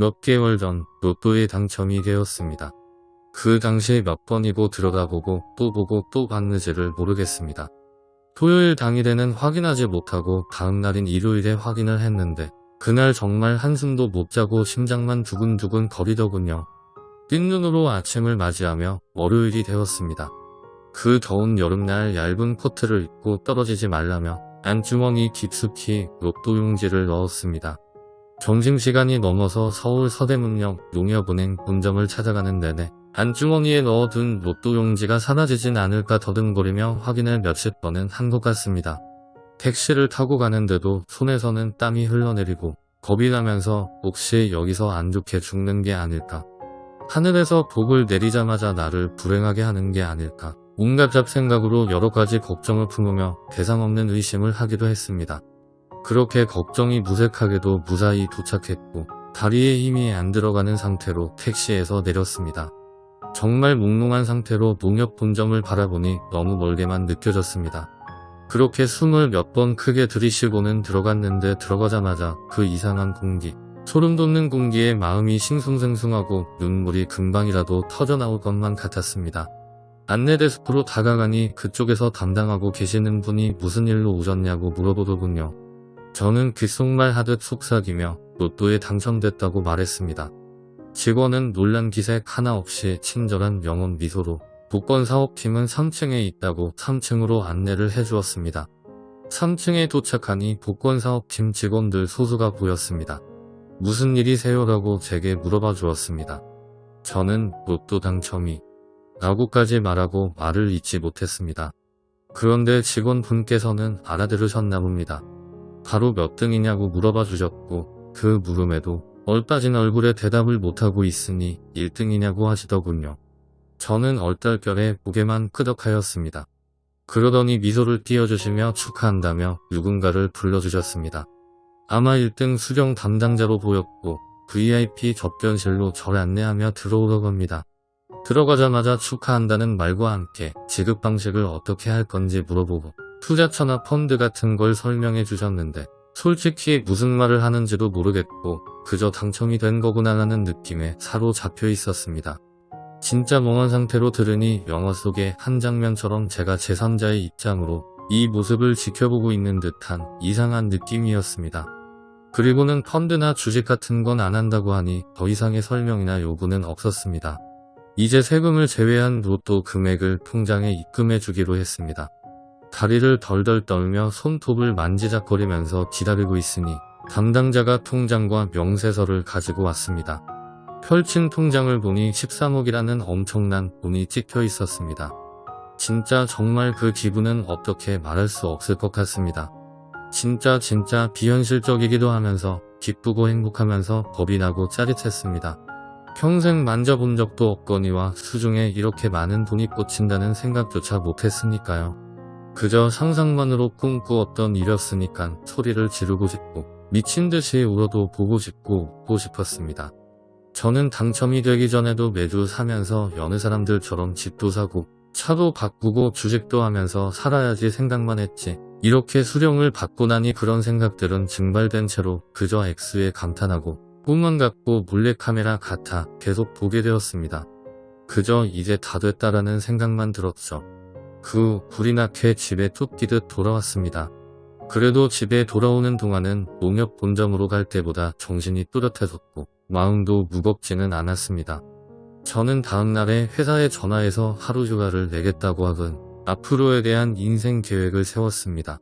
몇 개월 전 로또에 당첨이 되었습니다. 그 당시에 몇 번이고 들어가 보고 또 보고 또 봤는지를 모르겠습니다. 토요일 당일에는 확인하지 못하고 다음 날인 일요일에 확인을 했는데 그날 정말 한숨도 못 자고 심장만 두근두근 거리더군요. 뜬 눈으로 아침을 맞이하며 월요일이 되었습니다. 그 더운 여름날 얇은 코트를 입고 떨어지지 말라며 안주머니 깊숙이 로또 용지를 넣었습니다. 점심시간이 넘어서 서울 서대문역 농협은행 본점을 찾아가는 내내 안주머니에 넣어둔 로또 용지가 사라지진 않을까 더듬거리며 확인을 몇십 번은 한 것 같습니다. 택시를 타고 가는데도 손에서는 땀이 흘러내리고 겁이 나면서 혹시 여기서 안 좋게 죽는 게 아닐까. 하늘에서 복을 내리자마자 나를 불행하게 하는 게 아닐까. 온갖 잡생각으로 여러 가지 걱정을 품으며 대상 없는 의심을 하기도 했습니다. 그렇게 걱정이 무색하게도 무사히 도착했고 다리에 힘이 안 들어가는 상태로 택시에서 내렸습니다. 정말 몽롱한 상태로 농협 본점을 바라보니 너무 멀게만 느껴졌습니다. 그렇게 숨을 몇 번 크게 들이쉬고는 들어갔는데 들어가자마자 그 이상한 공기, 소름 돋는 공기에 마음이 싱숭생숭하고 눈물이 금방이라도 터져나올 것만 같았습니다. 안내데스크로 다가가니 그쪽에서 담당하고 계시는 분이 무슨 일로 오셨냐고 물어보더군요. 저는 귓속말 하듯 속삭이며 로또에 당첨됐다고 말했습니다. 직원은 놀란 기색 하나 없이 친절한 영혼 미소로 복권 사업팀은 3층에 있다고 3층으로 안내를 해주었습니다. 3층에 도착하니 복권 사업팀 직원들 소수가 보였습니다. 무슨 일이세요 라고 제게 물어봐 주었습니다. 저는 로또 당첨이 라고까지 말하고 말을 잇지 못했습니다. 그런데 직원분께서는 알아들으셨나 봅니다. 바로 몇 등이냐고 물어봐 주셨고 그 물음에도 얼빠진 얼굴에 대답을 못하고 있으니 1등이냐고 하시더군요. 저는 얼떨결에 고개만 끄덕하였습니다. 그러더니 미소를 띄워주시며 축하한다며 누군가를 불러주셨습니다. 아마 1등 수령 담당자로 보였고 VIP 접견실로 절 안내하며 들어오러 갑니다. 들어가자마자 축하한다는 말과 함께 지급 방식을 어떻게 할 건지 물어보고 투자처나 펀드 같은 걸 설명해 주셨는데 솔직히 무슨 말을 하는지도 모르겠고 그저 당첨이 된 거구나 라는 느낌에 사로잡혀 있었습니다. 진짜 멍한 상태로 들으니 영화 속의 한 장면처럼 제가 제3자의 입장으로 이 모습을 지켜보고 있는 듯한 이상한 느낌이었습니다. 그리고는 펀드나 주식 같은 건 안 한다고 하니 더 이상의 설명이나 요구는 없었습니다. 이제 세금을 제외한 로또 금액을 통장에 입금해 주기로 했습니다. 다리를 덜덜 떨며 손톱을 만지작거리면서 기다리고 있으니 담당자가 통장과 명세서를 가지고 왔습니다. 펼친 통장을 보니 13억이라는 엄청난 돈이 찍혀 있었습니다. 진짜 정말 그 기분은 어떻게 말할 수 없을 것 같습니다. 진짜 진짜 비현실적이기도 하면서 기쁘고 행복하면서 겁이 나고 짜릿했습니다. 평생 만져본 적도 없거니와 수중에 이렇게 많은 돈이 꽂힌다는 생각조차 못했으니까요. 그저 상상만으로 꿈꾸었던 일이었으니까 소리를 지르고 싶고 미친 듯이 울어도 보고 싶고 웃고 싶었습니다. 저는 당첨이 되기 전에도 매주 사면서 여느 사람들처럼 집도 사고 차도 바꾸고 주식도 하면서 살아야지 생각만 했지 이렇게 수령을 받고 나니 그런 생각들은 증발된 채로 그저 액수에 감탄하고 꿈만 같고 몰래카메라 같아 계속 보게 되었습니다. 그저 이제 다 됐다라는 생각만 들었죠. 그 불이 나게 집에 툭 뛰듯 돌아왔습니다. 그래도 집에 돌아오는 동안은 농협 본점으로 갈 때보다 정신이 또렷해졌고 마음도 무겁지는 않았습니다. 저는 다음날에 회사에 전화해서 하루 휴가를 내겠다고 하건 앞으로에 대한 인생 계획을 세웠습니다.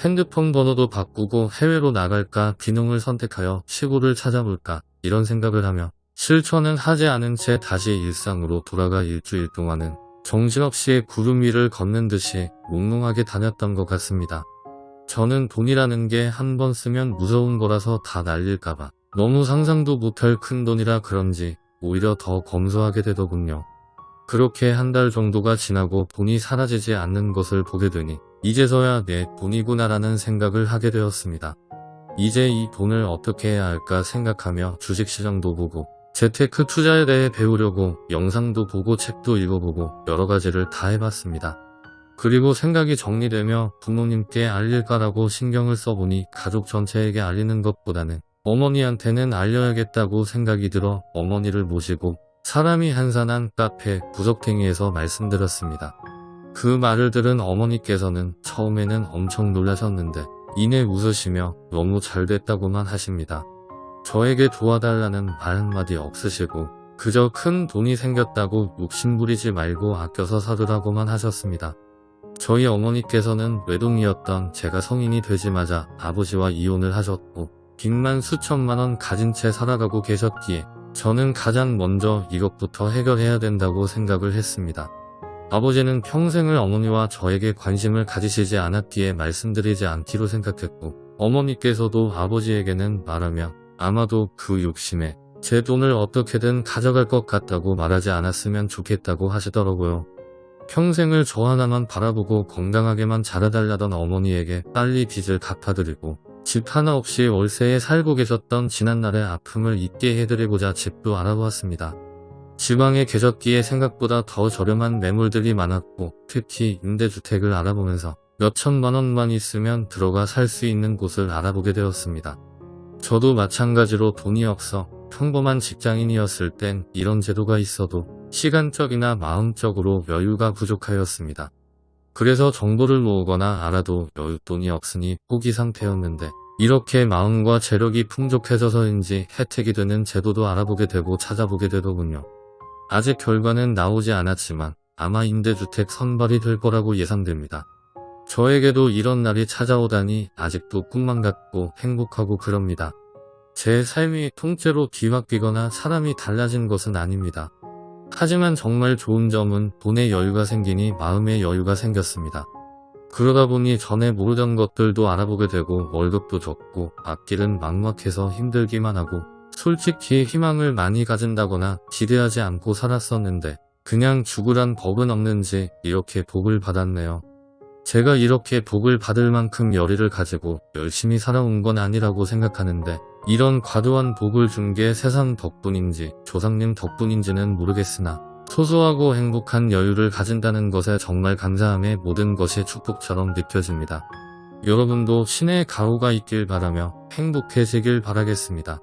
핸드폰 번호도 바꾸고 해외로 나갈까 비농을 선택하여 시골을 찾아볼까 이런 생각을 하며 실천은 하지 않은 채 다시 일상으로 돌아가 일주일 동안은 정신없이 구름 위를 걷는 듯이 몽롱하게 다녔던 것 같습니다. 저는 돈이라는 게 한 번 쓰면 무서운 거라서 다 날릴까봐 너무 상상도 못할 큰 돈이라 그런지 오히려 더 검소하게 되더군요. 그렇게 한 달 정도가 지나고 돈이 사라지지 않는 것을 보게 되니 이제서야 내 돈이구나라는 생각을 하게 되었습니다. 이제 이 돈을 어떻게 해야 할까 생각하며 주식시장도 보고 재테크 투자에 대해 배우려고 영상도 보고 책도 읽어보고 여러가지를 다 해봤습니다. 그리고 생각이 정리되며 부모님께 알릴까라고 신경을 써보니 가족 전체에게 알리는 것보다는 어머니한테는 알려야겠다고 생각이 들어 어머니를 모시고 사람이 한산한 카페 구석탱이에서 말씀드렸습니다. 그 말을 들은 어머니께서는 처음에는 엄청 놀라셨는데 이내 웃으시며 너무 잘 됐다고만 하십니다. 저에게 도와달라는 말 한마디 없으시고 그저 큰 돈이 생겼다고 욕심부리지 말고 아껴서 사두라고만 하셨습니다. 저희 어머니께서는 외동이었던 제가 성인이 되지마자 아버지와 이혼을 하셨고 빚만 수천만 원 가진 채 살아가고 계셨기에 저는 가장 먼저 이것부터 해결해야 된다고 생각을 했습니다. 아버지는 평생을 어머니와 저에게 관심을 가지시지 않았기에 말씀드리지 않기로 생각했고 어머니께서도 아버지에게는 말하며 아마도 그 욕심에 제 돈을 어떻게든 가져갈 것 같다고 말하지 않았으면 좋겠다고 하시더라고요. 평생을 저 하나만 바라보고 건강하게만 자라달라던 어머니에게 빨리 빚을 갚아드리고 집 하나 없이 월세에 살고 계셨던 지난날의 아픔을 잊게 해드리고자 집도 알아보았습니다. 지방에 계셨기에 생각보다 더 저렴한 매물들이 많았고 특히 임대주택을 알아보면서 몇 천만 원만 있으면 들어가 살 수 있는 곳을 알아보게 되었습니다. 저도 마찬가지로 돈이 없어 평범한 직장인이었을 땐 이런 제도가 있어도 시간적이나 마음적으로 여유가 부족하였습니다. 그래서 정보를 모으거나 알아도 여윳돈이 없으니 포기 상태였는데 이렇게 마음과 재력이 풍족해져서인지 혜택이 되는 제도도 알아보게 되고 찾아보게 되더군요. 아직 결과는 나오지 않았지만 아마 임대주택 선발이 될 거라고 예상됩니다. 저에게도 이런 날이 찾아오다니 아직도 꿈만 같고 행복하고 그럽니다. 제 삶이 통째로 뒤바뀌거나 사람이 달라진 것은 아닙니다. 하지만 정말 좋은 점은 돈에 여유가 생기니 마음에 여유가 생겼습니다. 그러다 보니 전에 모르던 것들도 알아보게 되고 월급도 적고 앞길은 막막해서 힘들기만 하고 솔직히 희망을 많이 가진다거나 기대하지 않고 살았었는데 그냥 죽으란 법은 없는지 이렇게 복을 받았네요. 제가 이렇게 복을 받을 만큼 열의를 가지고 열심히 살아온 건 아니라고 생각하는데 이런 과도한 복을 준 게 세상 덕분인지 조상님 덕분인지는 모르겠으나 소소하고 행복한 여유를 가진다는 것에 정말 감사함에 모든 것이 축복처럼 느껴집니다. 여러분도 신의 가호가 있길 바라며 행복해지길 바라겠습니다.